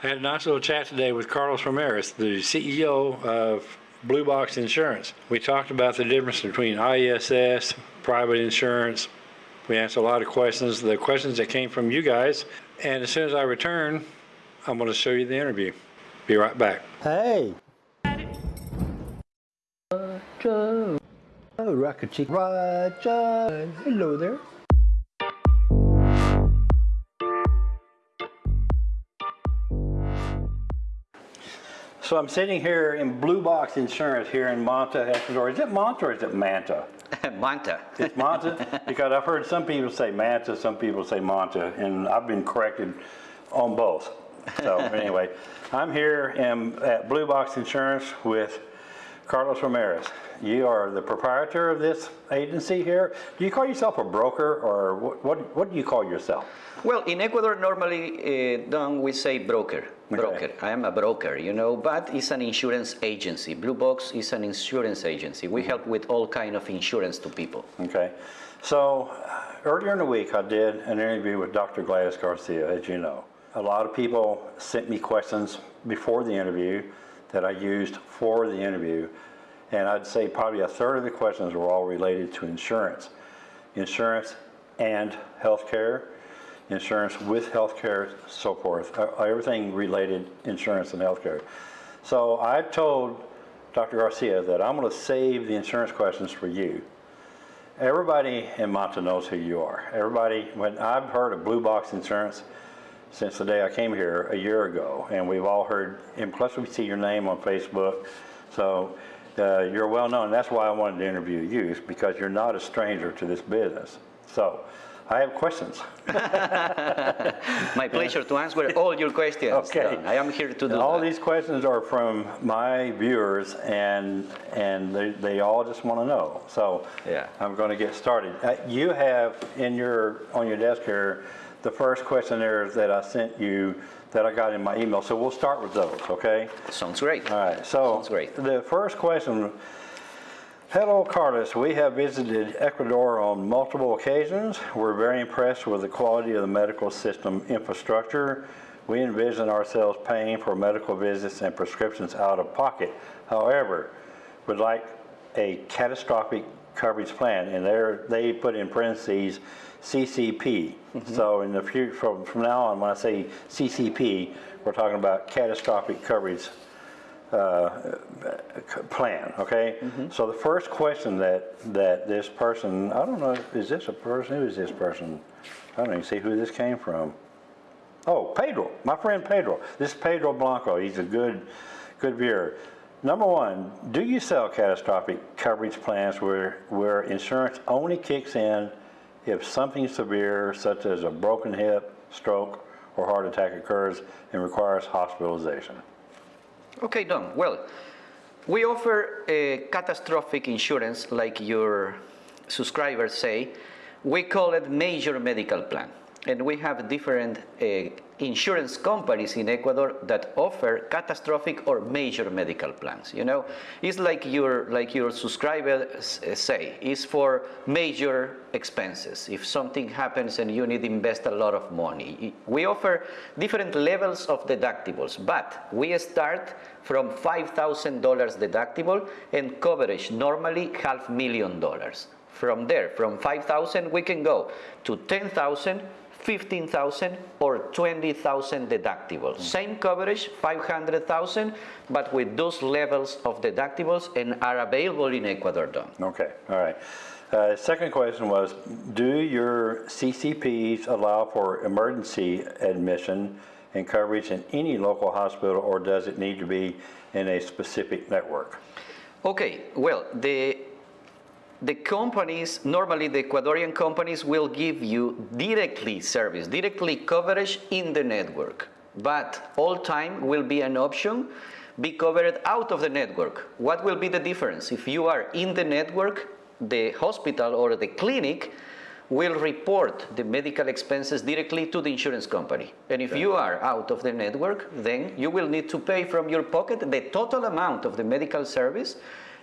I had a nice little chat today with Carlos Ramirez, the CEO of Blue Box Insurance. We talked about the difference between ISS, private insurance. We answered a lot of questions, the questions that came from you guys. And as soon as I return, I'm going to show you the interview. Be right back. Hey. Roger. Oh, Rocket Roger. Hello there. So I'm sitting here in Blue Box Insurance here in Manta, Ecuador. Is it Manta or is it Manta? Manta. It's Manta? because I've heard some people say Manta, some people say Manta, and I've been corrected on both. So anyway, I'm here in, at Blue Box Insurance with Carlos Ramirez. You are the proprietor of this agency here. Do you call yourself a broker or what, what, what do you call yourself? Well, in Ecuador, normally, uh, Don, we say broker. Broker. I am a broker, you know, but it's an insurance agency. Blue Box is an insurance agency. We help with all kind of insurance to people. Okay. So uh, earlier in the week, I did an interview with Dr. Gladys Garcia, as you know. A lot of people sent me questions before the interview that I used for the interview. And I'd say probably a third of the questions were all related to insurance. Insurance and healthcare, insurance with healthcare, so forth. Everything related insurance and healthcare. So I told Dr. Garcia that I'm going to save the insurance questions for you. Everybody in Manta knows who you are. Everybody, when I've heard of Blue Box Insurance since the day I came here a year ago, and we've all heard, and plus we see your name on Facebook, so uh, you're well known. That's why I wanted to interview you, is because you're not a stranger to this business. So I have questions. My pleasure to answer all your questions. Okay. Don. I am here to do And all that. these questions are from my viewers, and and they, they all just want to know. So Yeah. I'm going to get started. Uh, you have in your on your desk here the first questionnaires that I sent you that I got in my email. So we'll start with those. Okay. Sounds great. All right. So Sounds great. the first question. Hello, Carlos. We have visited Ecuador on multiple occasions. We're very impressed with the quality of the medical system infrastructure. We envision ourselves paying for medical visits and prescriptions out of pocket. However, would like a catastrophic coverage plan, and there they put in parentheses CCP. So in the future, from, from now on, when I say CCP, we're talking about catastrophic coverage uh, plan, okay? So the first question that, that this person, I don't know, is this a person, who is this person? I don't even see who this came from. Oh, Pedro, my friend Pedro. This is Pedro Blanco, he's a good, good viewer. Number one, do you sell catastrophic coverage plans where, where insurance only kicks in if something severe such as a broken hip, stroke, or heart attack occurs and requires hospitalization? Okay, Don. Well, we offer a catastrophic insurance, like your subscribers say. We call it major medical plan. And we have different uh, insurance companies in Ecuador that offer catastrophic or major medical plans. You know, it's like your like your subscribers uh, say, it's for major expenses. If something happens and you need to invest a lot of money, we offer different levels of deductibles, but we start from $5,000 deductible and coverage normally half million dollars. From there, from 5,000, we can go to 10,000, 15,000 or 20,000 deductibles. Same coverage, 500,000, but with those levels of deductibles and are available in Ecuador, Don. Okay, all right. Uh, second question was, do your CCPs allow for emergency admission and coverage in any local hospital, or does it need to be in a specific network? Okay, well, the the companies, normally the Ecuadorian companies will give you directly service, directly coverage in the network. But all time will be an option, be covered out of the network. What will be the difference? If you are in the network, the hospital or the clinic will report the medical expenses directly to the insurance company. And if you are out of the network, then you will need to pay from your pocket the total amount of the medical service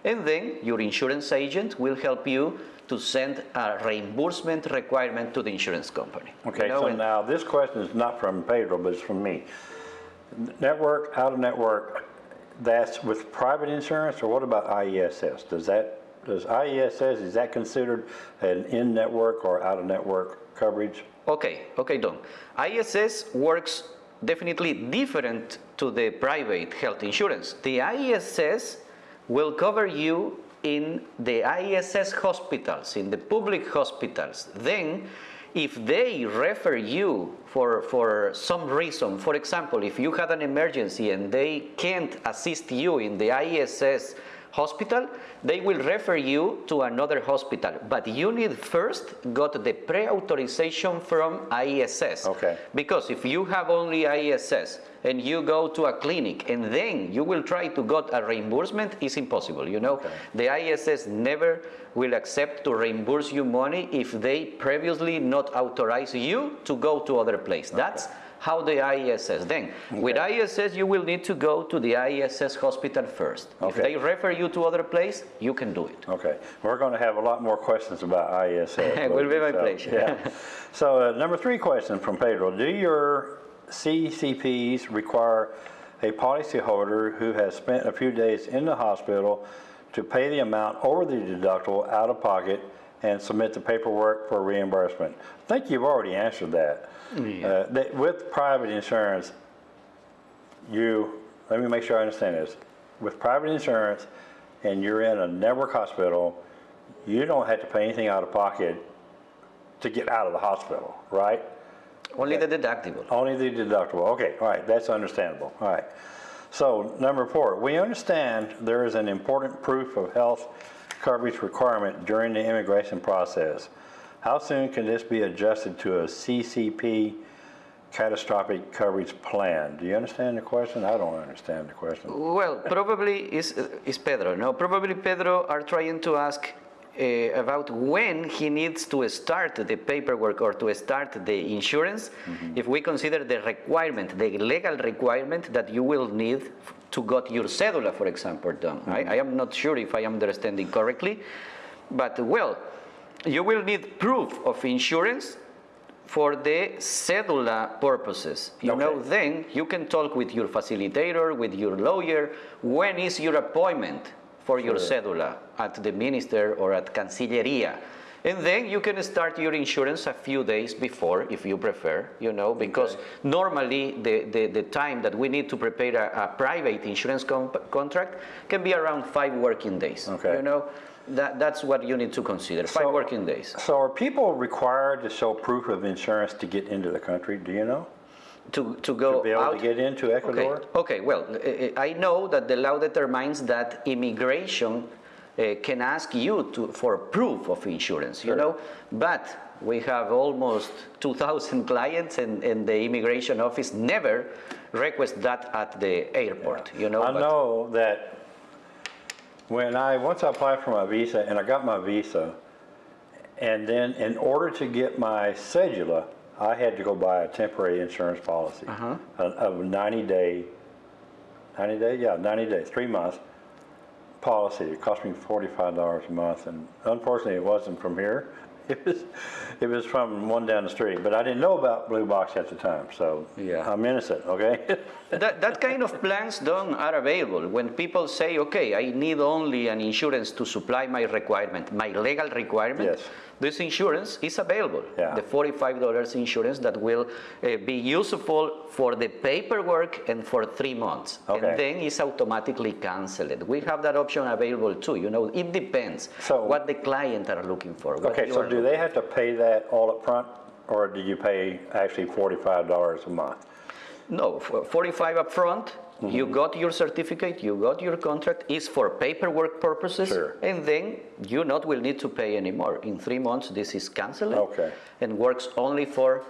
and then your insurance agent will help you to send a reimbursement requirement to the insurance company. Okay, You know, so now this question is not from Pedro, but it's from me. network, out-of-network, that's with private insurance, or what about IESS? Does that, does IESS, is that considered an in-network or out-of-network coverage? Okay, okay, Don. IESS works definitely different to the private health insurance. The ISS will cover you in the ISS hospitals, in the public hospitals. Then, if they refer you for, for some reason, for example, if you had an emergency and they can't assist you in the ISS hospital, they will refer you to another hospital. But you need first got the pre-authorization from ISS. Okay. Because if you have only ISS and you go to a clinic and then you will try to get a reimbursement, it's impossible, you know? The ISS never will accept to reimburse you money if they previously not authorize you to go to other place. That's how the ISS. Then, with ISS, you will need to go to the ISS hospital first. If they refer you to other place, you can do it. Okay, we're going to have a lot more questions about ISS. It will be my so, pleasure. yeah. So uh, number three question from Pedro, do your CCPs require a policyholder who has spent a few days in the hospital to pay the amount over the deductible out of pocket and submit the paperwork for reimbursement? I think you've already answered that. Uh, that With private insurance, you, let me make sure I understand this. With private insurance and you're in a network hospital, you don't have to pay anything out of pocket to get out of the hospital, right? Only the deductible. Only the deductible. Okay, all right, that's understandable. All right. So number four, we understand there is an important proof of health coverage requirement during the immigration process. How soon can this be adjusted to a CCP catastrophic coverage plan? Do you understand the question? I don't understand the question. Well, probably is, is Pedro. No, probably Pedro are trying to ask uh, about when he needs to start the paperwork or to start the insurance. If we consider the requirement, the legal requirement that you will need to get your cedula, for example, done. I, I am not sure if I am understanding correctly, but well, you will need proof of insurance for the cedula purposes. You know, then you can talk with your facilitator, with your lawyer, when is your appointment for your cedula at the minister or at Cancilleria. And then you can start your insurance a few days before, if you prefer, you know, because normally the, the, the time that we need to prepare a, a private insurance contract can be around five working days. Okay. You know, that, that's what you need to consider, five So- working days. So are people required to show proof of insurance to get into the country? Do you know? To, to go To be able out. to get into Ecuador? Okay, okay, well, eh, eh, I know that the law determines that immigration eh, can ask you to, for proof of insurance, you know, but we have almost 2,000 clients and, and the immigration office never request that at the airport, you know. I know that when I, once I applied for my visa and I got my visa, and then in order to get my cedula, I had to go buy a temporary insurance policy Uh-huh. of of 90 day, 90 day, yeah, 90 day, three months policy. It cost me $45 a month, and unfortunately, it wasn't from here. It was, it was from one down the street, but I didn't know about Blue Box at the time, so Yeah. I'm innocent, okay? That, that kind of plans don't are available when people say, okay, I need only an insurance to supply my requirement, my legal requirement. Yes. This insurance is available. Yeah. The $45 insurance that will uh, be useful for the paperwork and for three months. Okay. And then it's automatically canceled. We have that option available too. You know, it depends So- what the client are looking for. Okay, so do they have to pay that all up front, or do you pay actually forty-five dollars a month? No, for 45 upfront, Mm-hmm. you got your certificate, you got your contract, is for paperwork purposes. Sure. And then you not will need to pay anymore. In three months, this is canceled. Okay. And works only for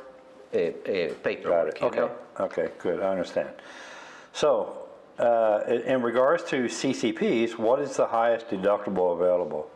uh, uh, Got paperwork, it, okay, know? okay, good, I understand. So, uh, in regards to CCPs, what is the highest deductible available?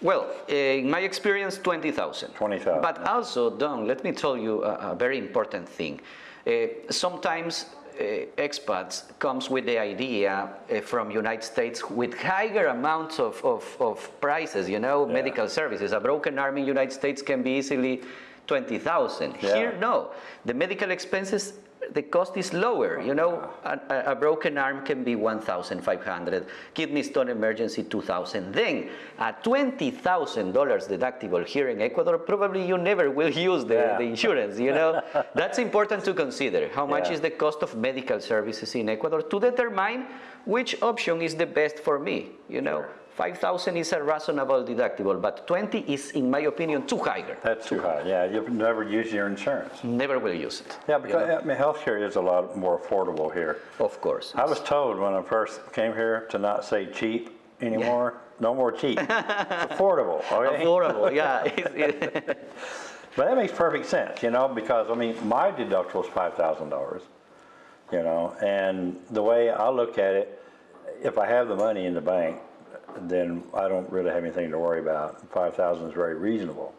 Well, uh, in my experience, 20,000. 20,000. But also, Don, let me tell you a, a very important thing. Uh, sometimes expats comes with the idea uh, from United States with higher amounts of, of, of prices, you know, medical services. A broken arm in United States can be easily 20,000. Yeah. Here, no. The medical expenses the cost is lower. You know, a, a- broken arm can be 1,500, kidney stone emergency 2,000. Then a $20,000 deductible here in Ecuador, probably you never will use the, Yeah. the insurance. You know, that's important to consider. How much Yeah. is the cost of medical services in Ecuador to determine which option is the best for me. You know, 5,000 is a reasonable deductible, but 20 is, in my opinion, too higher. That's too high, yeah, you've never used your insurance. Never will use it. Yeah, you because, know, I mean, healthcare is a lot more affordable here. of course. I was told when I first came here to not say cheap anymore, no more cheap, affordable, okay? Affordable, yeah. But that makes perfect sense, you know, because, I mean, my deductible is five thousand dollars, you know, and the way I look at it, if I have the money in the bank, then I don't really have anything to worry about. Five thousand is very reasonable.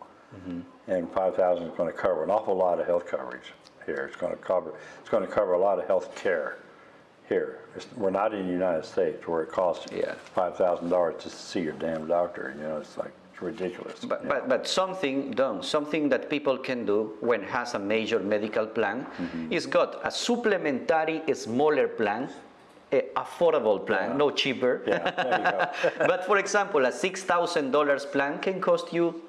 And five thousand is gonna cover an awful lot of health coverage here. It's gonna cover, it's gonna cover a lot of health care here. It's- We're not in the United States where it costs Yeah. five thousand dollars to see your damn doctor, you know, it's like, it's ridiculous. But, but, but something done, something that people can do when has a major medical plan Mm-hmm. is got a supplementary smaller plan, affordable plan, no cheaper. Yeah, there you go. but for example, a $6,000 plan can cost you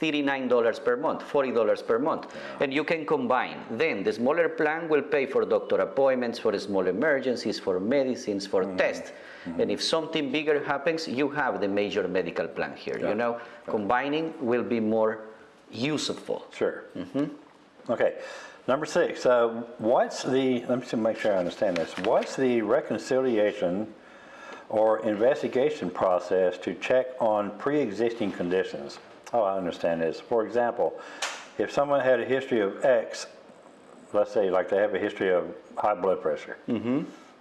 $39 per month, $40 per month. And you can combine. Then the smaller plan will pay for doctor appointments, for small emergencies, for medicines, for Mm-hmm. tests. And if something bigger happens, you have the major medical plan here. Yeah. You know, combining will be more useful. Sure. Okay. Number six, uh, what's the, let me make sure I understand this. What's the reconciliation or investigation process to check on pre-existing conditions? Oh, I understand this. For example, if someone had a history of X, let's say like they have a history of high blood pressure,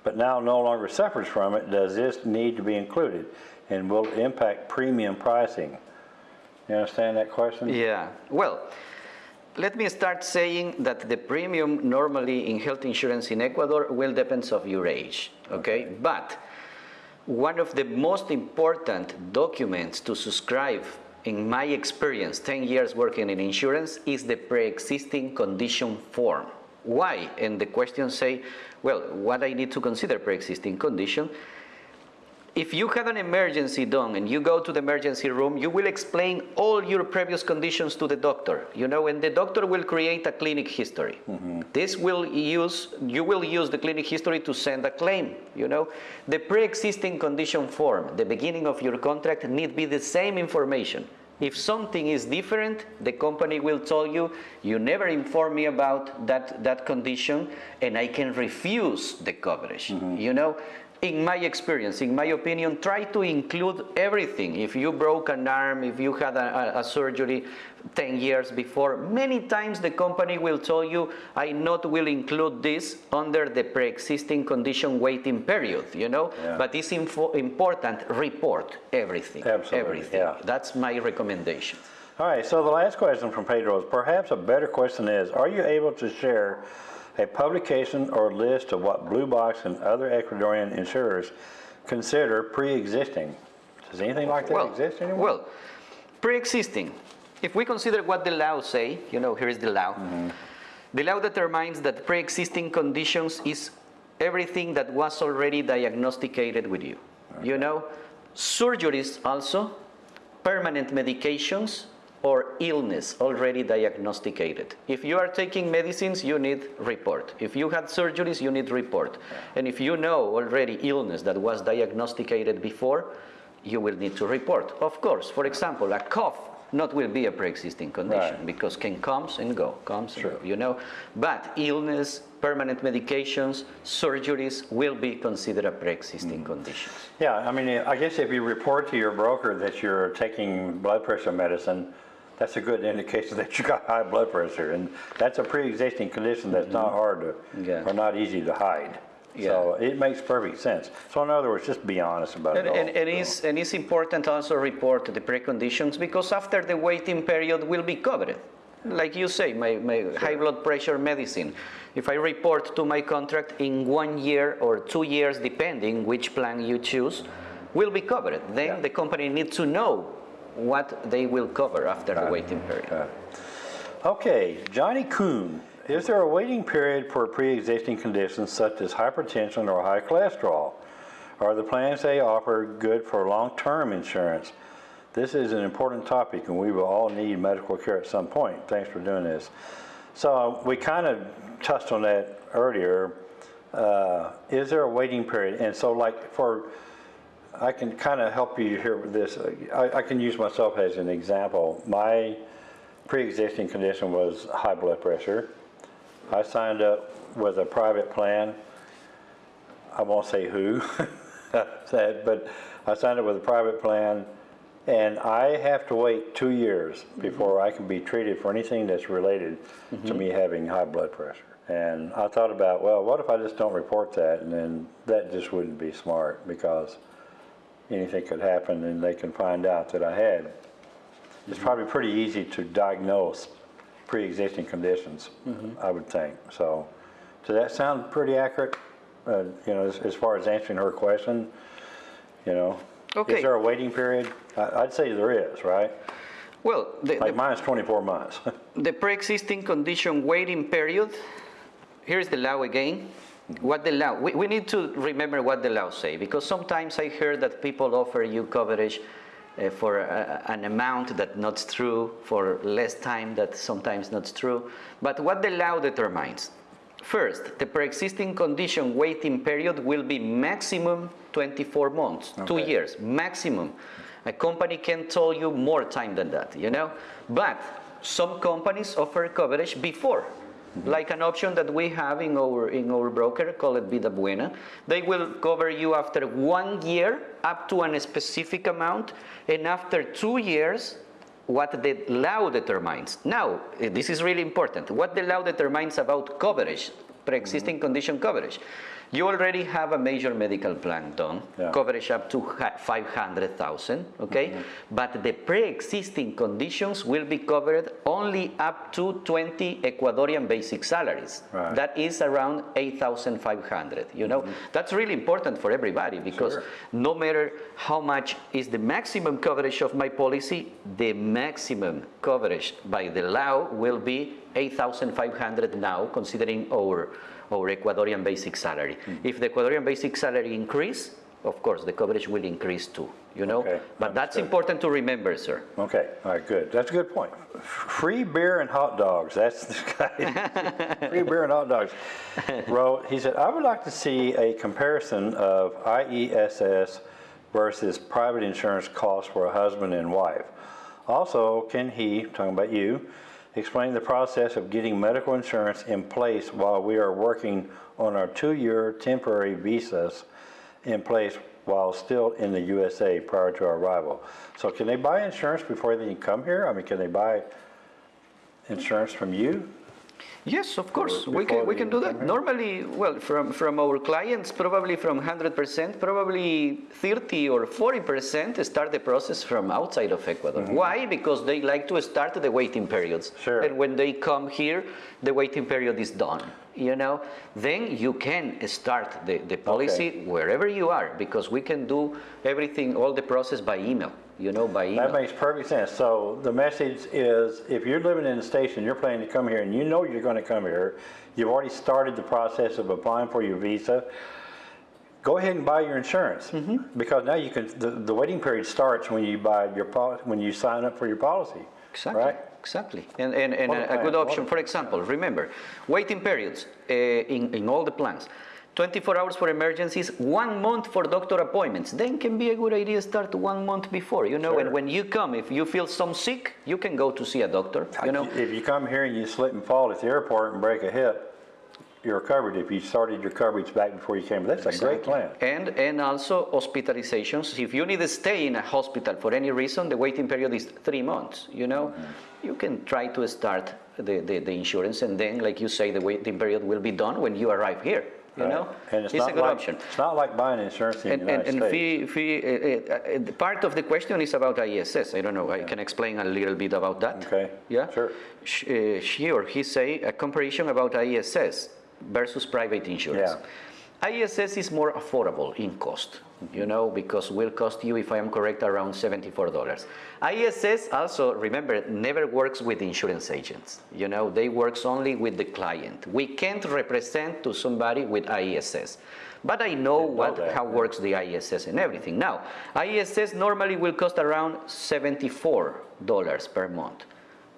but now no longer suffers from it, does this need to be included? And will it impact premium pricing? You understand that question? Yeah. Well, let me start saying that the premium normally in health insurance in Ecuador will depend of your age, okay? But one of the most important documents to subscribe in my experience, 10 years working in insurance, is the pre-existing condition form. Why? And the question say, well, what I need to consider pre-existing condition? If you had an emergency done and you go to the emergency room, you will explain all your previous conditions to the doctor, you know, and the doctor will create a clinic history. Mm-hmm. This will use, you will use the clinic history to send a claim, you know. The pre-existing condition form, the beginning of your contract need be the same information. If something is different, the company will tell you, you never informed me about that, that condition and I can refuse the coverage, mm-hmm. you know in my experience, in my opinion, try to include everything. If you broke an arm, if you had a, a, surgery 10 years before, many times the company will tell you, I not will include this under the pre-existing condition waiting period, you know? Yeah. But it's important, report everything. Absolutely, Everything. yeah. That's my recommendation. All right, so the last question from Pedro is perhaps a better question is, are you able to share a publication or list of what Blue Box and other Ecuadorian insurers consider pre-existing? Does anything like that exist anymore? Well, pre-existing. If we consider what the law say, you know, here is the law. Mm-hmm. The law determines that pre-existing conditions is everything that was already diagnosticated with you. You know, surgeries also, permanent medications, or illness already diagnosticated. If you are taking medicines, you need report. If you had surgeries, you need report. And if you know already illness that was diagnosticated before, you will need to report. Of course, for example, a cough not will be a pre-existing condition Right. because can comes and go, comes Sure. and go, you know. But illness, permanent medications, surgeries will be considered a pre-existing Mm. conditions. Yeah, I mean, I guess if you report to your broker that you're taking blood pressure medicine, that's a good indication that you got high blood pressure. And that's a pre-existing condition that's not hard to, Mm-hmm. Yeah. or not easy to hide. So it makes perfect sense. So in other words, just be honest about it And, all. and, and, So- it's, and it's important also report the preconditions because after the waiting period will be covered. Like you say, my, my high blood pressure medicine. If I report to my contract in one year or two years, depending which plan you choose, will be covered. Then Yeah. the company needs to know what they will cover after the waiting period. Okay, Johnny Kuhn Is there a waiting period for pre-existing conditions such as hypertension or high cholesterol? Are the plans they offer good for long-term insurance? This is an important topic and we will all need medical care at some point. Thanks for doing this. So we kind of touched on that earlier. Uh, Is there a waiting period? And so like for, I can kind of help you here with this. I, I can use myself as an example. My pre-existing condition was high blood pressure. I signed up with a private plan. I won't say who, said, but I signed up with a private plan, and I have to wait two years mm-hmm. before I can be treated for anything that's related to mm-hmm. me having high blood pressure. And I thought about, well, what if I just don't report that, and then that just wouldn't be smart because anything could happen and they can find out that I had. It's probably pretty easy to diagnose pre-existing conditions, I would think. So, does that sound pretty accurate? Uh, you know, as, as far as answering her question, you know? Okay. Is there a waiting period? I, I'd say there is, right? Well, the, Like the, mine's 24 months. the pre-existing condition waiting period, here's the law again. What the law, we, we need to remember what the law say, because sometimes I heard that people offer you coverage uh, for a, an amount that not true, for less time that sometimes not true. But what the law determines, first, the pre-existing condition waiting period will be maximum 24 months, two years, maximum. A company can tell you more time than that, you know? But some companies offer coverage before, like an option that we have in our, in our broker, call it Vida Buena. They will cover you after one year up to a specific amount, and after two years, what the law determines. Now, eh, this is really important. What the law determines about coverage, pre-existing condition coverage. You already have a major medical plan done, Yeah. coverage up to 500,000, okay? Mm-hmm. But the pre-existing conditions will be covered only up to 20 Ecuadorian basic salaries. Right. That is around 8,500, you know? Mm-hmm. That's really important for everybody because Sure. no matter how much is the maximum coverage of my policy, the maximum coverage by the law will be 8,500 now, considering our, our Ecuadorian basic salary. Hmm. If the Ecuadorian basic salary increase, of course, the coverage will increase too, you know? Okay, But that's important to remember, sir. Okay, all right, good. That's a good point. Free beer and hot dogs. That's the guy. Free beer and hot dogs. Wrote, he said, I would like to see a comparison of IESS versus private insurance costs for a husband and wife. Also, can he, talking about you, explain the process of getting medical insurance in place while we are working on our two-year temporary visas in place while still in the USA prior to our arrival. So can they buy insurance before they can come here? I mean, can they buy insurance from you? Yes, of course, we can, we can do that. Normally, well, from, from our clients, probably from 100%, probably 30 or 40% start the process from outside of Ecuador. Why? Because they like to start the waiting periods. Sure. And when they come here, the waiting period is done. You know, then you can start the, the policy wherever you are because we can do everything, all the process by email, you know, by email. That makes perfect sense. So the message is, if you're living in the station, you're planning to come here and you know you're going to come here, you've already started the process of applying for your visa, go ahead and buy your insurance. Because now you can, the, the waiting period starts when you buy your, pol- when you sign up for your policy. Exactly. Right? Exactly. And, and, and a a, a good option, for example, remember, waiting periods uh, in, in all the plans. 24 hours for emergencies, one month for doctor appointments. Then can be a good idea start one month before, you know, Sure. and when you come, if you feel some sick, you can go to see a doctor, you know. If you come here and you slip and fall at the airport and break a hip, you're covered if you started your coverage back before you came. That's a great plan. And, and also hospitalizations. If you need to stay in a hospital for any reason, the waiting period is three months, you know? Mm-hmm. You can try to start the, the, the insurance and then, like you say, the waiting period will be done when you arrive here, you know? And it's a not good like, option. it's not like buying insurance in the And, and, United and States. fee, fee, uh, uh, part of the question is about ISS. I don't know, I can explain a little bit about that. Okay, Yeah? sure. Sh- uh, she or he say a comparison about ISS versus private insurance. Yeah. ISS is more affordable in cost, you know, because will cost you, if I am correct, around $74. ISS also, remember, never works with insurance agents. You know, they works only with the client. We can't represent to somebody with ISS. But I know what, that, how works the ISS and everything. Now, ISS normally will cost around $74 per month.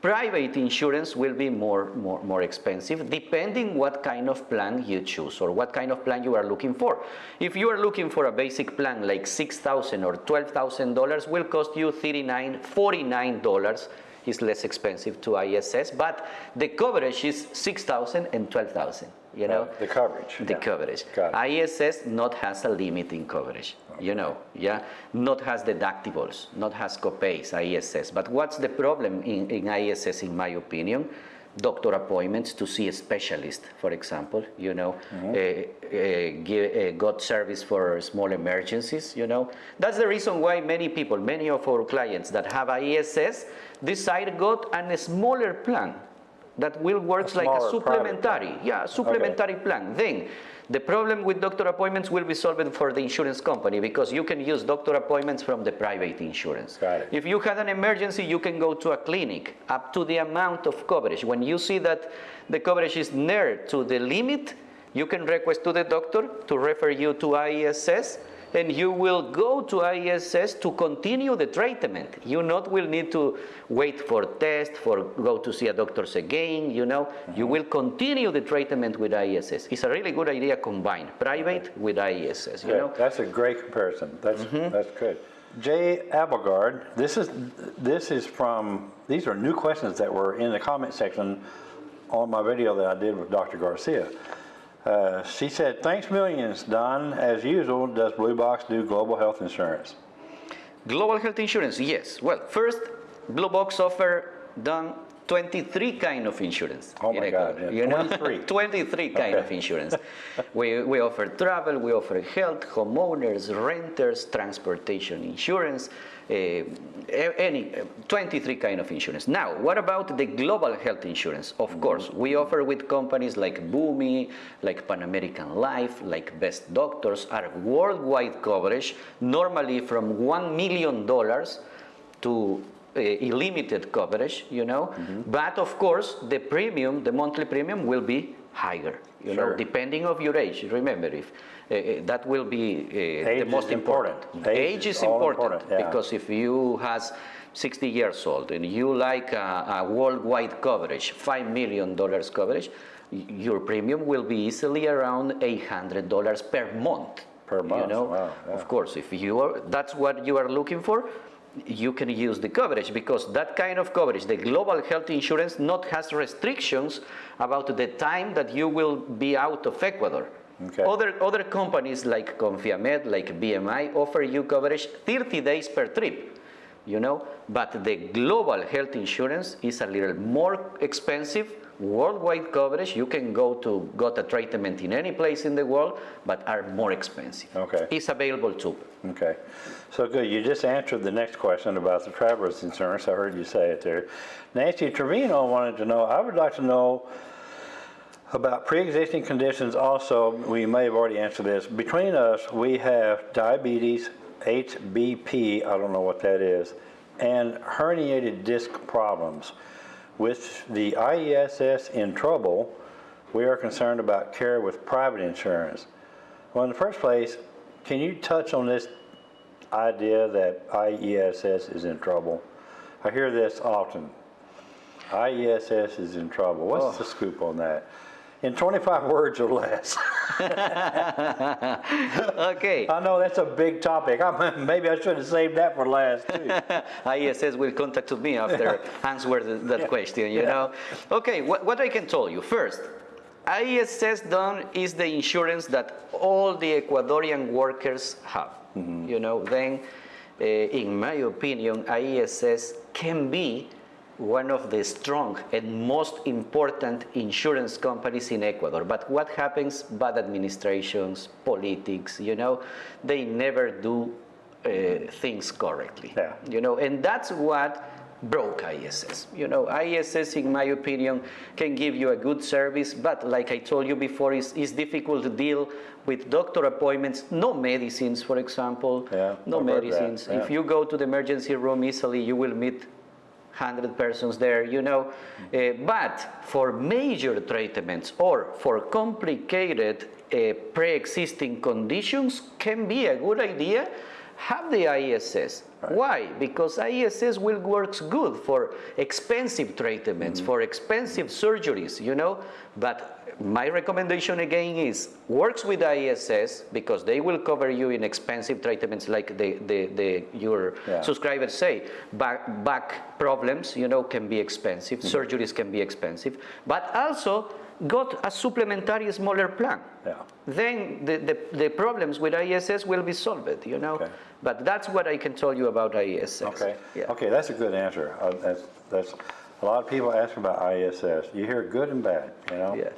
Private insurance will be more, more, more expensive depending what kind of plan you choose or what kind of plan you are looking for. If you are looking for a basic plan like 6,000 or $12,000 will cost you $39, $49 is less expensive to ISS, but the coverage is $6,000 and $12,000, you know? The coverage. The yeah. coverage. ISS not has a limit in coverage, you know, yeah? Not has deductibles, not has copays, ISS. But what's the problem in, in ISS, in my opinion? Doctor appointments to see a specialist, for example, you know, Mm-hmm. uh, uh, give, uh, got service for small emergencies, you know. That's the reason why many people, many of our clients that have ISS decide got a smaller plan that will works like a supplementary, yeah, supplementary plan. Then the problem with doctor appointments will be solved for the insurance company because you can use doctor appointments from the private insurance. If you had an emergency, you can go to a clinic up to the amount of coverage. When you see that the coverage is near to the limit, you can request to the doctor to refer you to ISS and you will go to ISS to continue the treatment. You not will need to wait for test, for go to see a doctors again, you know. You will continue the treatment with ISS. It's a really good idea combine private with ISS, you Good. know. That's a great comparison. That's, Mm-hmm. that's good. Jay Abelgard, this is, this is from, these are new questions that were in the comment section on my video that I did with Dr. Garcia. Uh, she said, thanks millions, Don. As usual, does Blue Box do global health insurance? Global health insurance, yes. Well, first, Blue Box offer done 23 kind of insurance. Oh my God, yeah, you know? 23. 23 kind of insurance. we, we offer travel, we offer health, homeowners, renters, transportation insurance, any, uh, 23 kind of insurance. Now, what about the global health insurance? Of course, we offer with companies like Boomi, like Pan American Life, like Best Doctors, are worldwide coverage, normally from $1 million to uh, illimited coverage, you know. But of course, the premium, the monthly premium will be higher, you know, depending of your age. Remember, if uh, uh, that will be uh, the most important. important. Age Age is is important, important, yeah. because if you has 60 years old and you like a, a worldwide coverage, $5 million coverage, your premium will be easily around $800 per month. Per month, You know, wow, yeah. of course, if you are, that's what you are looking for, you can use the coverage because that kind of coverage, the global health insurance, not has restrictions about the time that you will be out of Ecuador. Okay. Other other companies like Confiamed, like BMI, offer you coverage 30 days per trip. You know, but the global health insurance is a little more expensive. Worldwide coverage, you can go to got a treatment in any place in the world, but are more expensive. Okay. It's available too. Okay. So good. You just answered the next question about the traveler's insurance. I heard you say it there. Nancy Trevino wanted to know, I would like to know about pre-existing conditions also. We may have already answered this. Between us, we have diabetes, HBP, I don't know what that is, and herniated disc problems. With the IESS in trouble, we are concerned about care with private insurance. Well, in the first place, can you touch on this idea that IESS is in trouble? I hear this often. IESS is in trouble. What's oh. the scoop on that? In 25 words or less. Okay. I know that's a big topic. I, maybe I should have saved that for last too. ISS will contact me after answer th- that question, you know? Okay, what, what I can tell you, first, ISS done is the insurance that all the Ecuadorian workers have, you know? Then, uh, in my opinion, ISS can be one of the strong and most important insurance companies in Ecuador. But what happens? Bad administrations, politics, you know, they never do uh, things correctly. Yeah. You know, and that's what broke ISS. You know, ISS, in my opinion, can give you a good service, but like I told you before, it's, it's difficult to deal with doctor appointments, no medicines, for example. Yeah, no medicines. If you go to the emergency room easily, you will meet 100 persons there, you know. Uh, but for major treatments or for complicated uh, pre-existing conditions can be a good idea have the ISS. Why? Because ISS will works good for expensive treatments, mm-hmm. for expensive surgeries, you know. But my recommendation again is works with ISS because they will cover you in expensive treatments like the, the, the your Yeah. subscribers say. Back, back problems, you know, can be expensive. Mm-hmm. Surgeries can be expensive. But also got a supplementary smaller plan. Yeah. Then the, the, the problems with ISS will be solved, you know. Okay. But that's what I can tell you about ISS. Okay, Yeah. okay, that's a good answer. Uh, That's, that's, a lot of people ask about ISS. You hear good and bad, you know? Yeah.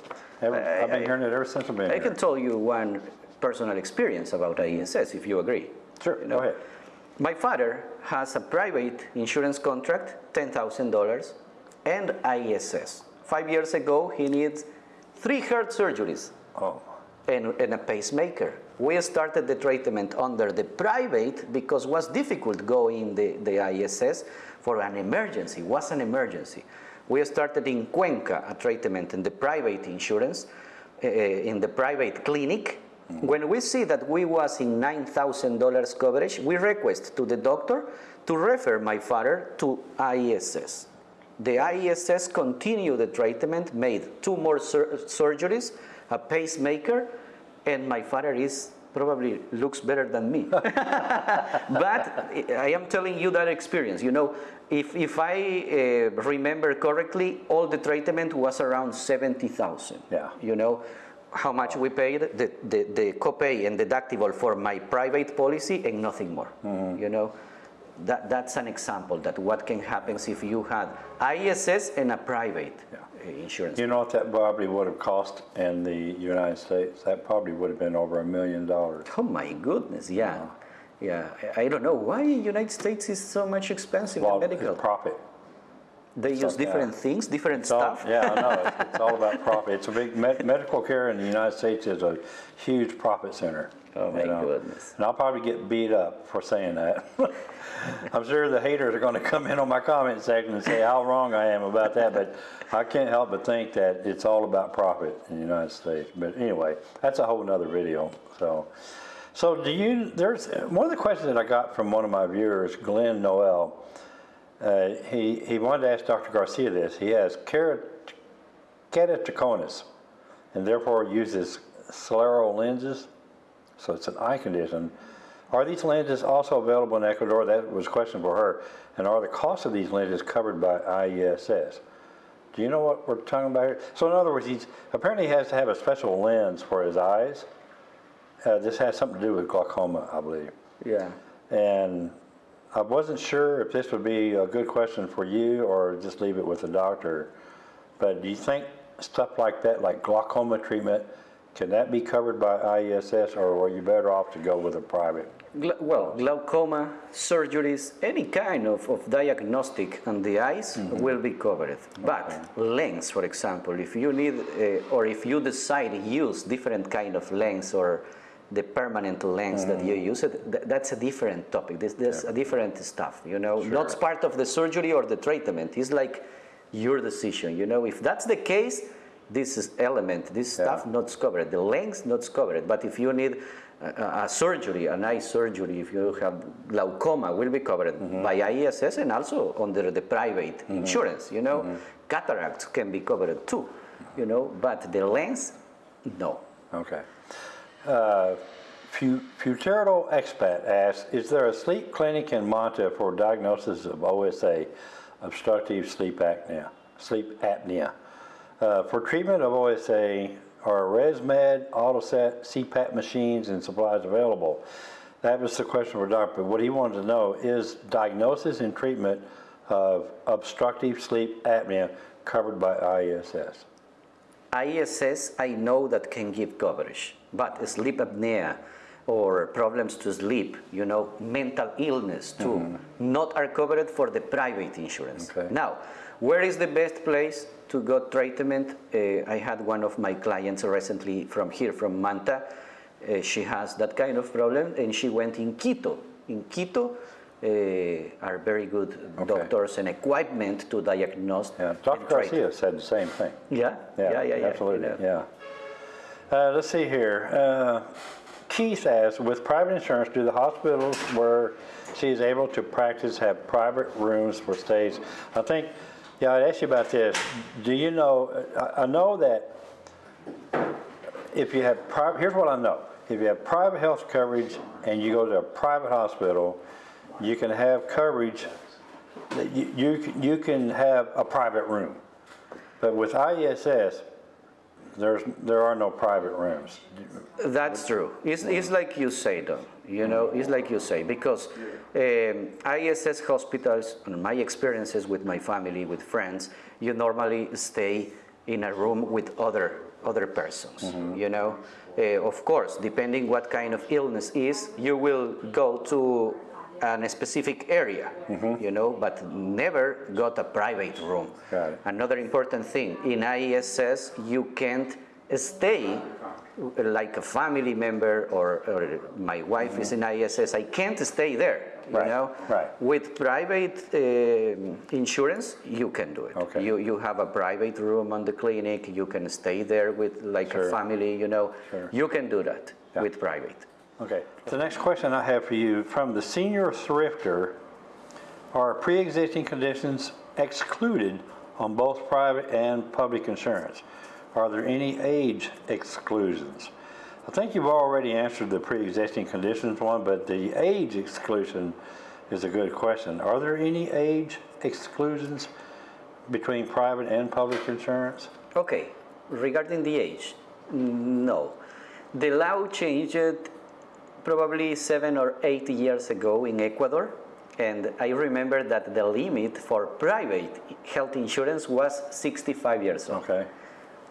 I- I've been I- hearing it ever since I've been I here. can tell you one personal experience about ISS, if you agree. Sure, You go ahead. My father has a private insurance contract, $10,000, and ISS. Five years ago, he needs three heart surgeries Oh, and, and a pacemaker. We started the treatment under the private because it was difficult going the, the ISS for an emergency, was an emergency. We started in Cuenca a treatment in the private insurance, uh, in the private clinic. When we see that we was in $9,000 coverage, we request to the doctor to refer my father to ISS. The ISS continued the treatment, made two more sur- surgeries, a pacemaker, and my father is probably looks better than me. but I am telling you that experience. You know, if, if I uh, remember correctly, all the treatment was around 70,000. Yeah. You know, how much we paid, the, the, the copay and deductible for my private policy and nothing more. You know, that, that's an example that what can happen if you had ISS and a private uh, insurance. you know what that probably would have cost in the United States? That probably would have been over a million dollars. Oh my goodness, yeah. Yeah, I I don't know why United States is so much expensive Well, in medical. it's profit. They use yeah. different things, different It's all- stuff. Yeah, I know, it's, it's all about profit. It's a big, med- medical care in the United States is a huge profit center. Oh, my know. goodness. And I'll probably get beat up for saying that. I'm sure the haters are gonna come in on my comment section and say how wrong I am about that, but I can't help but think that it's all about profit in the United States. But anyway, that's a whole nother video, so. So do you, there's, one of the questions that I got from one of my viewers, Glenn Noel, uh, he, he wanted to ask Dr. Garcia this. He has kerat- keratoconus and therefore uses scleral lenses. So it's an eye condition. Are these lenses also available in Ecuador? That was a question for her. And are the costs of these lenses covered by IESS? Do you know what we're talking about here? So in other words, he's apparently he has to have a special lens for his eyes. Uh, this has something to do with glaucoma, I believe. Yeah. And I wasn't sure if this would be a good question for you or just leave it with the doctor. But do you think stuff like that, like glaucoma treatment, can that be covered by IESS or are you better off to go with a private? Gla- well, glaucoma, surgeries, any kind of, of diagnostic on the eyes Mm-hmm. will be covered. But lens, for example, if you need, uh, or if you decide to use different kind of lens or the permanent lens that you Mm-hmm. use, it, th- that's a different topic. This, there's a different stuff, you know, not part of the surgery or the treatment. It's like your decision, you know. If that's the case, this is element, this stuff not covered. The lens not covered. But if you need a, a- a surgery, an eye surgery, if you have glaucoma, will be covered mm-hmm. by IESS and also under the private mm-hmm. insurance. You know, mm-hmm. cataracts can be covered too. You know, but the lens, no. Okay. Uh, Fu- Futuro Expat asks, is there a sleep clinic in Manta for diagnosis of OSA, obstructive sleep apnea? Sleep apnea. Uh, for treatment of OSA, are ResMed, AutoSet, CPAP machines, and supplies available? That was the question for Dr. But what he wanted to know is diagnosis and treatment of obstructive sleep apnea covered by ISS? ISS, I know that can give coverage, but sleep apnea, or problems to sleep, you know, mental illness too, not are covered for the private insurance. Okay. Now, where is the best place to go treatment? Uh, I had one of my clients recently from here, from Manta. Uh, she has that kind of problem and she went in Quito. In Quito uh, are very good Okay. doctors and equipment to diagnose. Yeah, Dr. Garcia said the same thing. Yeah, yeah, yeah, yeah. Absolutely, you know. yeah. Uh, let's see here. Uh, Keith asks, with private insurance, do the hospitals where she is able to practice have private rooms for stays? I think, yeah, I'd ask you about this. Do you know, I, I know that if you have private, here's what I know. If you have private health coverage and you go to a private hospital, you can have coverage, you, you, can- you can have a private room. But with IESS, there's, there are no private rooms. That's true. It's, it's like you say, though. You know, it's like you say, because um, ISS hospitals, in my experiences with my family, with friends, you normally stay in a room with other other persons. You know, Uh, of course, depending what kind of illness is, you will go to a specific area. You know, but never got a private room. Another important thing, in ISS, you can't stay like a family member or, or my wife is in ISS, I can't stay there, you Right, know? right. With private um insurance, you can do it. Okay. You, you have a private room on the clinic, you can stay there with like Sure. a family, you know? Sure. You can do that Yeah. with private. Okay. The next question I have for you, from the senior thrifter, are pre-existing conditions excluded on both private and public insurance? Are there any age exclusions? I think you've already answered the pre-existing conditions one, but the age exclusion is a good question. Are there any age exclusions between private and public insurance? Okay, regarding the age, no. The law changed probably seven or eight years ago in Ecuador, and I remember that the limit for private health insurance was 65 years old. Okay.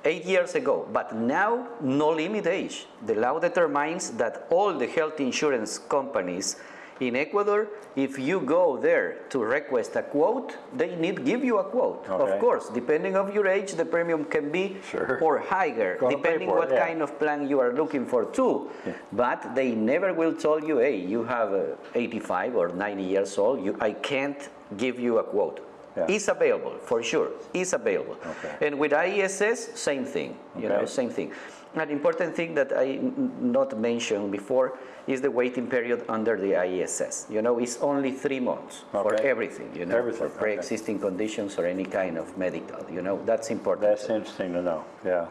Eight years ago, but now no limit age. The law determines that all the health insurance companies in Ecuador, if you go there to request a quote, they need give you a quote. Okay. Of course, depending of your age, the premium can be Sure. or higher, Gonna depending it, what yeah. kind of plan you are looking for too. But they never will tell you, hey, you have uh, 85 or 90 years old, you, I can't give you a quote. Yeah. It's available, for sure, it's available. Okay. And with IESS, same thing, you know, same thing. An important thing that I not mentioned before is the waiting period under the IESS. You know, it's only three months for everything, you know, Everything, for pre-existing conditions or any kind of medical, you know, that's important. That's interesting to know, yeah.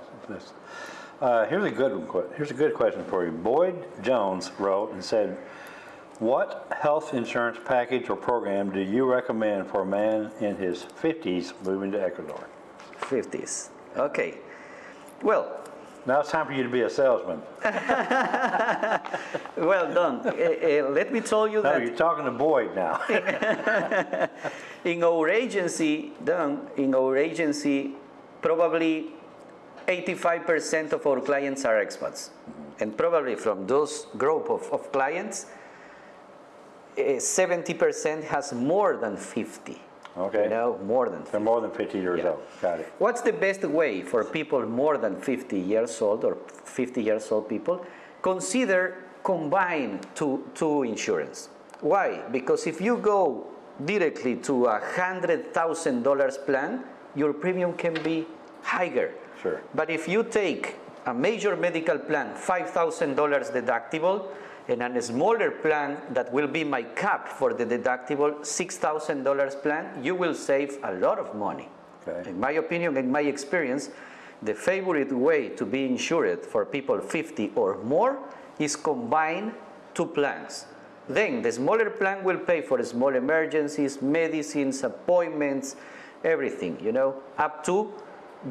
Uh, here's a good one, here's a good question for you. Boyd Jones wrote and said, what health insurance package or program do you recommend for a man in his fifties moving to Ecuador? 50s. Okay. Well, Now it's time for you to be a salesman. well done. Uh, uh, let me tell you No, that you're talking to Boyd now. in our agency, Don, in our agency, probably 85% of our clients are expats. And probably from those group of, of clients, Eh, 70% has more than 50. Okay. You know, more than 50. They're more than fifty years Yeah. old, got it. What's the best way for people more than 50 years old or 50 years old people? Consider combine two, two insurance. Why? Because if you go directly to a $100,000 plan, your premium can be higher. Sure. But if you take a major medical plan, $5,000 deductible, and a smaller plan that will be my cap for the deductible, $6,000 plan, you will save a lot of money. Okay. In my opinion, in my experience, the favorite way to be insured for people 50 or more is combine two plans. Then the smaller plan will pay for small emergencies, medicines, appointments, everything, you know, up to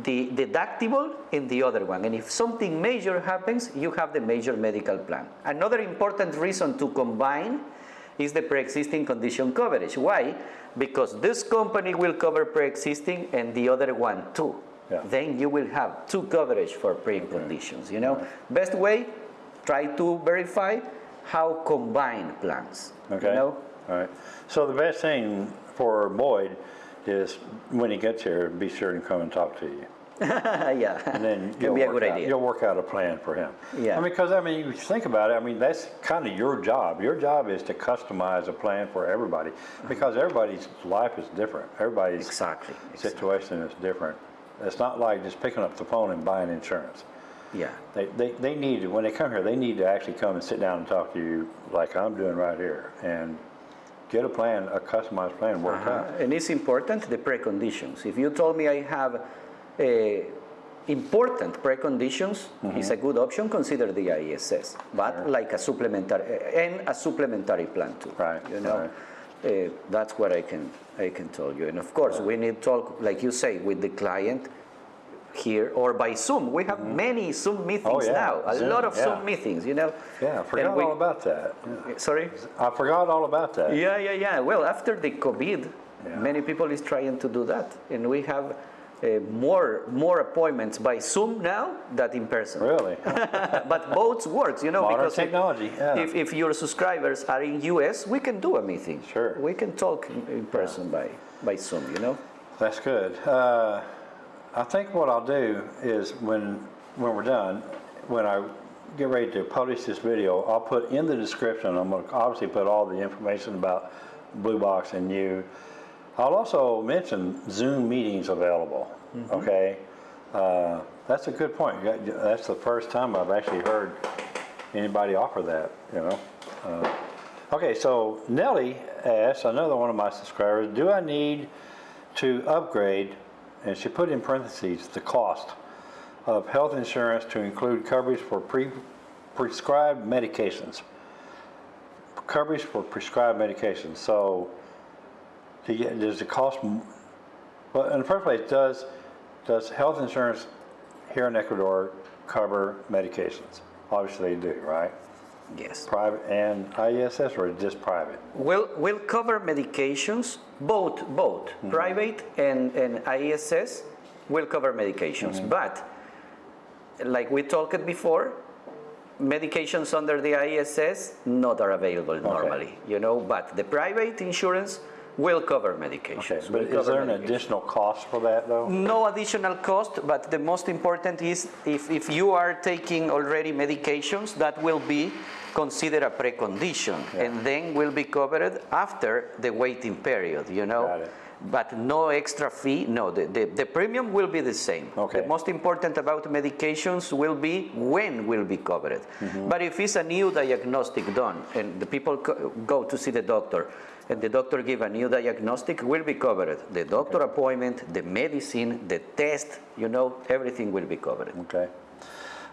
the deductible in the other one. And if something major happens, you have the major medical plan. Another important reason to combine is the pre-existing condition coverage. Why? Because this company will cover pre-existing and the other one too. Yeah. Then you will have two coverage for pre conditions, you know? Best way, try to verify how combine plans. Okay. You know? All right. So the best thing for Boyd is when he gets here, be sure and come and talk to you. yeah. And then you'll be a good out, idea. you'll work out a plan for him. Yeah. I mean, because I mean, you think about it, I mean, that's kind of your job. Your job is to customize a plan for everybody uh-huh. because everybody's life is different. Everybody's Exactly. exactly. situation is different. It's not like just picking up the phone and buying insurance. Yeah. They, they, they need, to when they come here, they need to actually come and sit down and talk to you like I'm doing right here and get a plan, a customized plan worked out. Uh, And it's important, the preconditions. If you told me I have uh, important preconditions, Mm-hmm. it's a good option, consider the ISS, but like a supplementary, uh, and a supplementary plan too. Right, You know, Uh, that's what I can, I can tell you. And of course, we need talk, like you say, with the client here or by Zoom. We have many Zoom meetings Mm-hmm. Oh, yeah, now, a Zoom, lot of yeah. Zoom meetings, you know? Yeah, I forgot we- all about that. Yeah. Sorry? I forgot all about that. Yeah, yeah, yeah. Well, after the COVID, many people is trying to do that, and we have uh, more more appointments by Zoom now than in person. Really? but both works, you know, Modern because technology, if, if your subscribers are in US, we can do a meeting. Sure. We can talk in, in person by by Zoom, you know. That's good. Uh, I think what I'll do is when, when we're done, when I get ready to publish this video, I'll put in the description, I'm gonna obviously put all the information about Blue Box and you. I'll also mention Zoom meetings available, okay? Uh, That's a good point. That's the first time I've actually heard anybody offer that, you know? Uh, Okay, so Nellie asked, another one of my subscribers, do I need to upgrade, and she put in parentheses, the cost of health insurance to include coverage for pre prescribed medications? Coverage for prescribed medications, so does it cost, well, in the first place, does, does health insurance here in Ecuador cover medications? Obviously they do, right? Yes. Private and ISS or just private? We'll, we'll cover medications, both, both, Mm-hmm. private and, and ISS will cover medications. Mm-hmm. But, like we talked before, medications under the ISS not are available normally, you know, but the private insurance will cover medications. Okay, but will is there an additional cost for that though? No additional cost, but the most important is if, if you are taking already medications, that will be considered a precondition and then will be covered after the waiting period, you know? But no extra fee, no, the, the, the premium will be the same. Okay. The most important about medications will be when will be covered. Mm-hmm. But if it's a new diagnostic done and the people go to see the doctor and the doctor give a new diagnostic will be covered. The doctor appointment, the medicine, the test, you know, everything will be covered. Okay.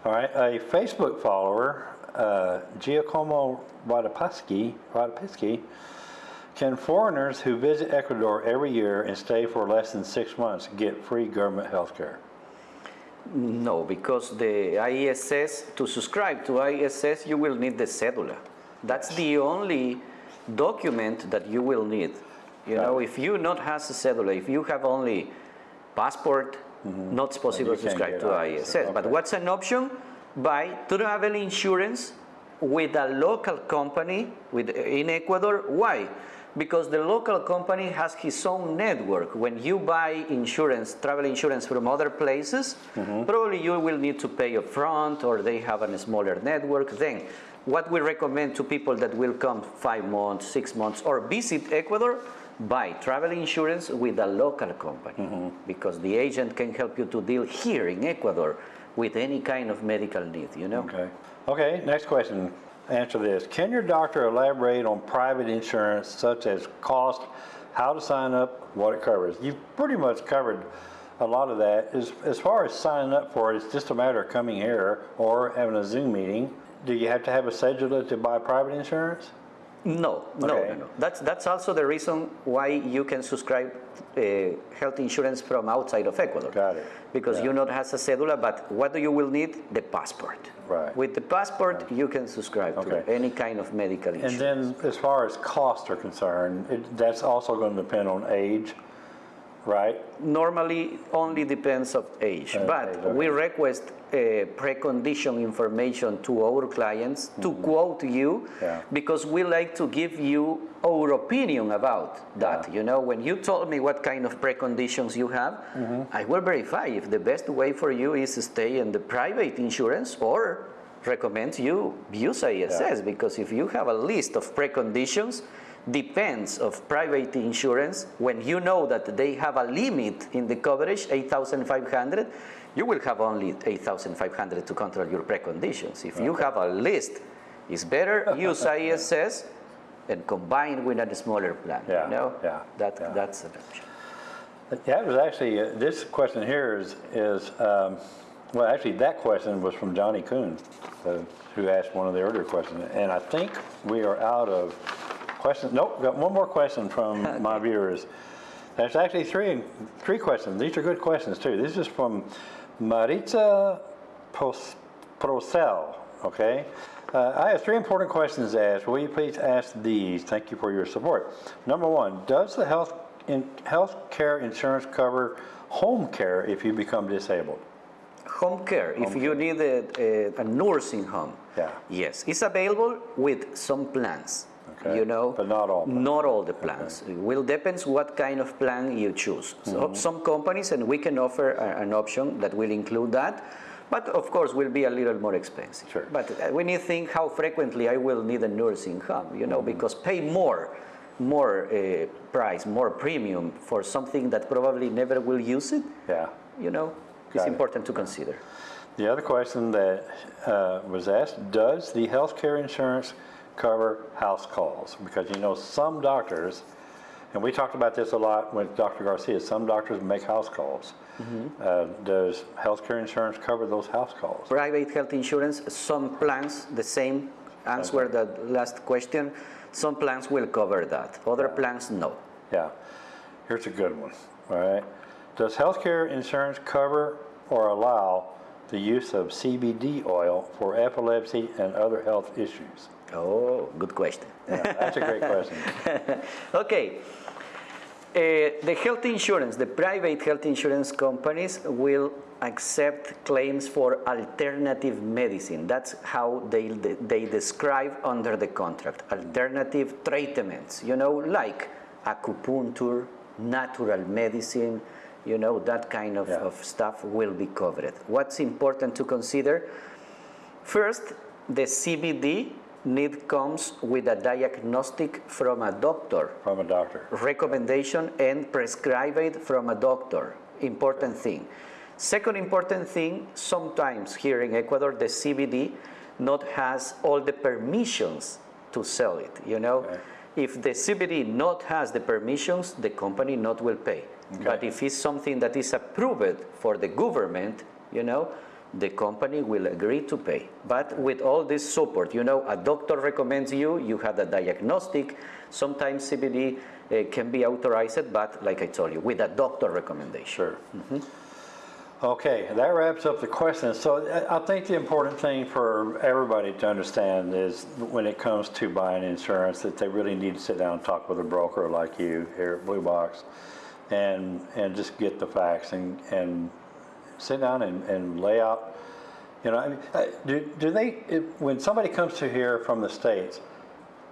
All right, a Facebook follower, uh, Giacomo Wadapaski, can foreigners who visit Ecuador every year and stay for less than six months get free government health care? No, because the ISS, to subscribe to ISS, you will need the cedula. That's the only document that you will need. You know, if you not has a cedula, if you have only passport, mm-hmm. not possible to subscribe to ISS, ISS. But what's an option? Buy travel insurance with a local company with, in Ecuador. Why? Because the local company has his own network. When you buy insurance, travel insurance from other places, mm-hmm. probably you will need to pay upfront or they have a smaller network. Then, what we recommend to people that will come five months, six months, or visit Ecuador, buy travel insurance with a local company mm-hmm. because the agent can help you to deal here in Ecuador with any kind of medical need, you know? Okay. Okay, next question. Answer this. Can your doctor elaborate on private insurance such as cost, how to sign up, what it covers? You've pretty much covered a lot of that. As, as far as signing up for it, it's just a matter of coming here or having a Zoom meeting. Do you have to have a cedula to buy private insurance? No, no, Okay. no, no. That's, that's also the reason why you can subscribe uh, health insurance from outside of Ecuador. Got it. Because Yeah. you not has a cedula, but what do you will need? The passport. Right. With the passport, you can subscribe Okay. to any kind of medical insurance. And then as far as costs are concerned, it, that's also going to depend on age right? Normally, only depends of age, Uh, but okay. we request uh, precondition information to our clients to quote you. Yeah. because we like to give you our opinion about that. Yeah. You know, when you told me what kind of preconditions you have, Mm-hmm. I will verify if the best way for you is to stay in the private insurance or recommend you use ISS because if you have a list of preconditions depends of private insurance when you know that they have a limit in the coverage 8500 you will have only 8500 to control your preconditions if you have a list it's better use ISS and combine with a smaller plan Yeah, you know yeah, that yeah. that's an option That was actually, uh, this question here is, is, um, well, actually, that question was from Johnny Kuhn, uh, who asked one of the earlier questions. And I think we are out of questions. Nope, got one more question from my viewers. There's actually three, three questions. These are good questions, too. This is from Maritza Pos- Procel, okay? Uh, I have three important questions to ask. Will you please ask these? Thank you for your support. Number one, does the health, in, health care insurance cover home care if you become disabled? Home care, if you need a, a, a nursing home. Yeah. Yes, it's available with some plans. Okay, You know, but not all plans. Not all the plans. It will depends what kind of plan you choose. So Mm-hmm. some companies, and we can offer a- an option that will include that, but of course will be a little more expensive. Sure. But uh, when you think how frequently I will need a nursing home, you know, Mm-hmm. because pay more, more uh, price, more premium for something that probably never will use it, Yeah. you know, Got it's it. important to consider. The other question that uh, was asked, does the health care insurance cover house calls? Because you know, some doctors, and we talked about this a lot with Dr. Garcia, some doctors make house calls. Uh, Does health care insurance cover those house calls? Private health insurance, some plans, the same answer the last question, some plans will cover that, other plans no. Yeah. Here's a good one, all right? Does healthcare insurance cover or allow the use of CBD oil for epilepsy and other health issues? Oh, good question. Yeah, that's a great question. Okay. Uh, the health insurance, the private health insurance companies will accept claims for alternative medicine. That's how they, they describe under the contract. Alternative treatments, you know, like acupuncture, natural medicine, you know, that kind of, Yeah. of stuff will be covered. What's important to consider? First, the CBD need comes with a diagnostic from a doctor, From a doctor. recommendation and prescribed from a doctor. Important thing. Second important thing, sometimes here in Ecuador, the CBD not has all the permissions to sell it, you know? Okay. If the CBD not has the permissions, the company not will pay. But if it's something that is approved for the government, you know, the company will agree to pay. But with all this support, you know, a doctor recommends you, you have a diagnostic, sometimes CBD uh, can be authorized, but like I told you, with a doctor recommendation. Sure. Okay, that wraps up the questions. So I I think the important thing for everybody to understand is when it comes to buying insurance, that they really need to sit down and talk with a broker like you here at Blue Box and, and just get the facts and, and sit down and, and lay out, you know, I mean, do, do they, if, when somebody comes to here from the States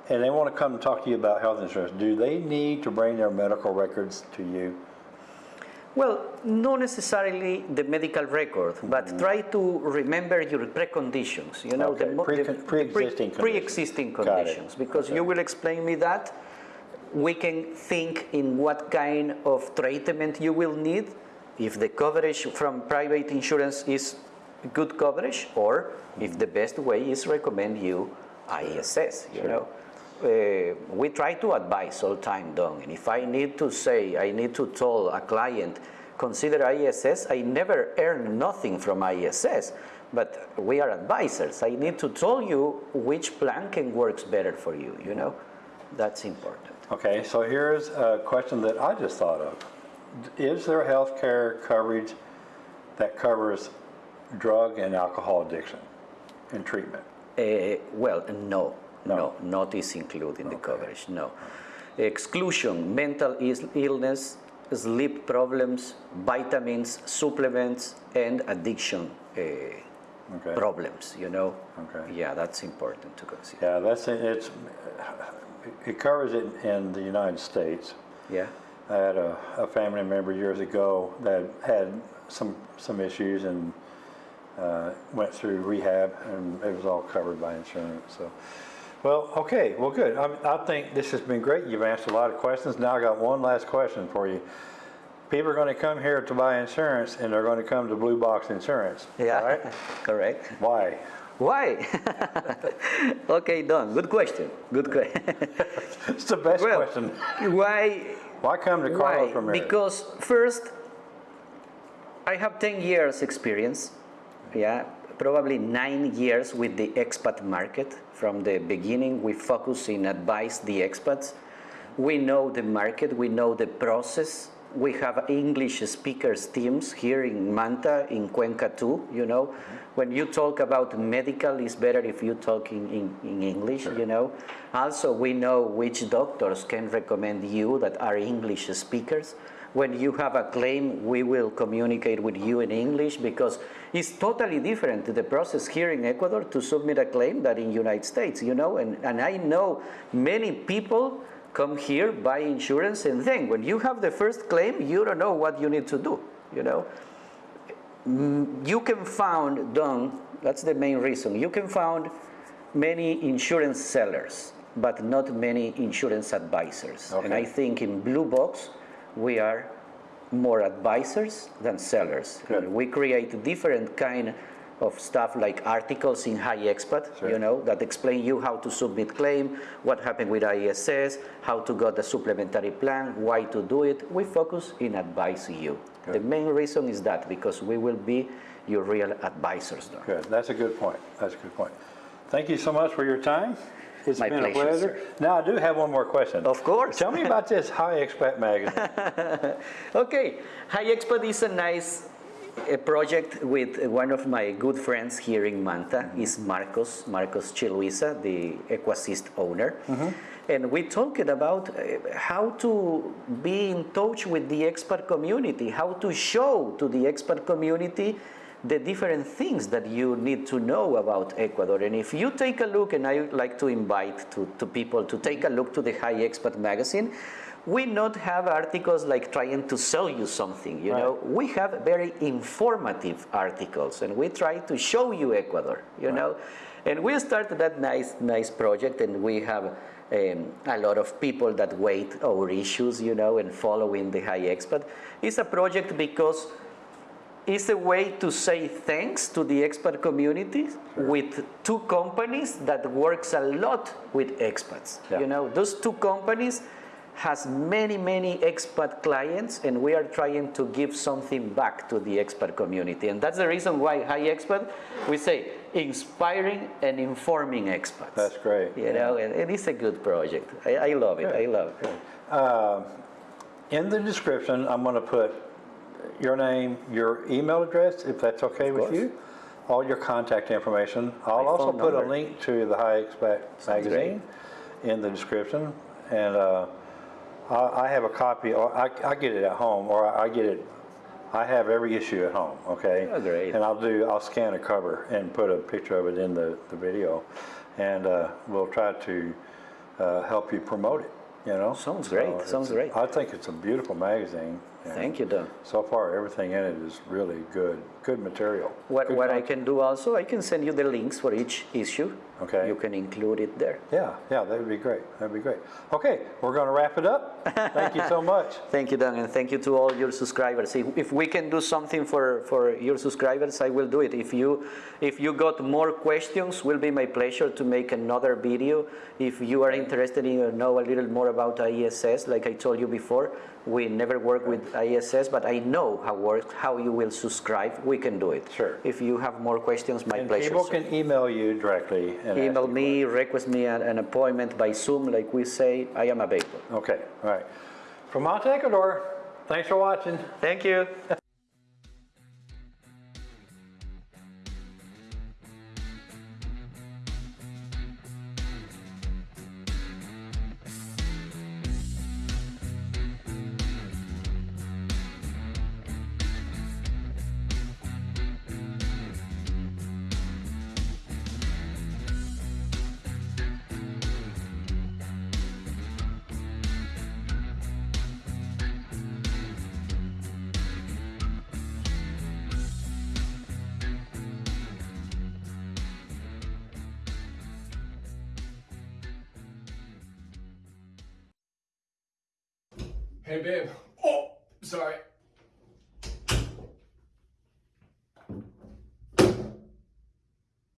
and they want to come and talk to you about health insurance, do they need to bring their medical records to you? Well, not necessarily the medical record, but mm-hmm. try to remember your preconditions. You know, Okay, mo- pre- the pre-existing conditions. pre-existing conditions, because Okay. you will explain me that. We can think in what kind of treatment you will need, if the coverage from private insurance is good coverage, or if the best way is recommend you ISS. You know. Uh, we try to advise all time, Don. And if I need to say, I need to tell a client, consider ISS, I never earn nothing from ISS, but we are advisors. I need to tell you which plan can works better for you, you know? That's important. Okay, so here's a question that I just thought of. Is there health care coverage that covers drug and alcohol addiction and treatment? Uh, well, no, No. no, not is included in the coverage, no. Exclusion, mental illness, sleep problems, vitamins, supplements, and addiction uh, Okay. problems, you know? Okay. Yeah, that's important to consider. Yeah, that's, it's, it covers it in the United States. Yeah? I had a, a family member years ago that had some, some issues and uh, went through rehab and it was all covered by insurance, so. Well, okay, well, good. I, I think this has been great. You've answered a lot of questions. Now I got one last question for you. People are gonna come here to buy insurance and they're gonna come to Blue Box Insurance, Yeah, right? correct. Why? Why? okay, Don, good question. Good question. It's the best well, question. why Why come to Carlos Why? Ramirez? Because first, I have 10 years experience, yeah, probably nine years with the expat market. From the beginning, we focus in advise the expats. We know the market, we know the process. We have English speakers teams here in Manta, in Cuenca too, you know. When you talk about medical, it's better if you talk in, in, in English, you know. Also, we know which doctors can recommend you that are English speakers. When you have a claim, we will communicate with you in English because it's totally different the process here in Ecuador to submit a claim that in United States, you know. And, and I know many people come here, buy insurance, and then when you have the first claim, you don't know what you need to do, you know mm, you can found Don, that's the main reason. You can found many insurance sellers, but not many insurance advisors. And I think in Blue Box, we are more advisors than sellers. Good. And we create different kind of stuff like articles in High Expat, you know, that explain you how to submit claim, what happened with ISS, how to get the supplementary plan, why to do it. We focus in advising you. The main reason is that because we will be your real advisors. Don. Good, that's a good point, that's a good point. Thank you so much for your time. It's My been a pleasure, pleasure. Now, I do have one more question. Of course. Tell me about this High Expat magazine. Okay, High Expat is a nice uh, project with one of my good friends here in Manta, is Marcos, Marcos Chiluisa, the Equasist owner. And we talked about uh, how to be in touch with the expert community, how to show to the expert community the different things that you need to know about Ecuador. And if you take a look, and I would like to invite to, to people to take a look to the High Expat magazine, we not have articles like trying to sell you something, you know. We have very informative articles, and we try to show you Ecuador, you know. And we started that nice, nice project, and we have um, a lot of people that wait our issues, you know, and following the High Expat. It's a project because it's a way to say thanks to the expat community with two companies that works a lot with expats. Yeah. You know, those two companies has many, many expat clients and we are trying to give something back to the expat community. And that's the reason why High Expat, we say inspiring and informing expats. That's great. You know, and, and it's a good project. I, I love it, I love it. In the description, I'm going to put your name, your email address, if that's okay with course. you, all your contact information. I'll My also put a link to the High Expat Sounds magazine in the description. And uh, I I have a copy, or I I get it at home, or I get it, I have every issue at home, okay? Oh, great. And I'll do, I'll scan a cover and put a picture of it in the the video. And uh, we'll try to uh, help you promote it, you know? Sounds great, So it's sounds great. I think it's a beautiful magazine. And Thank you, Don. So far, everything in it is really good, good material. What, Good what I can do also, I can send you the links for each issue. Okay. You can include it there. Yeah, yeah, that would be great, that'd be great. Okay, we're gonna wrap it up. Thank you so much. Thank you, Don, and thank you to all your subscribers. If, if we can do something for, for your subscribers, I will do it. If you, if you got more questions, will be my pleasure to make another video. If you are interested in know a little more about ISS, like I told you before, we never work with ISS, but I know how works, how you will subscribe. We can do it. Sure. If you have more questions, my And pleasure. people sir. can email you directly and Email you me, request me an, an appointment by Zoom, like we say. I am available. questions. Okay, all right. From Manta Ecuador, thanks for watching. Thank you. Hey, babe. Oh, sorry.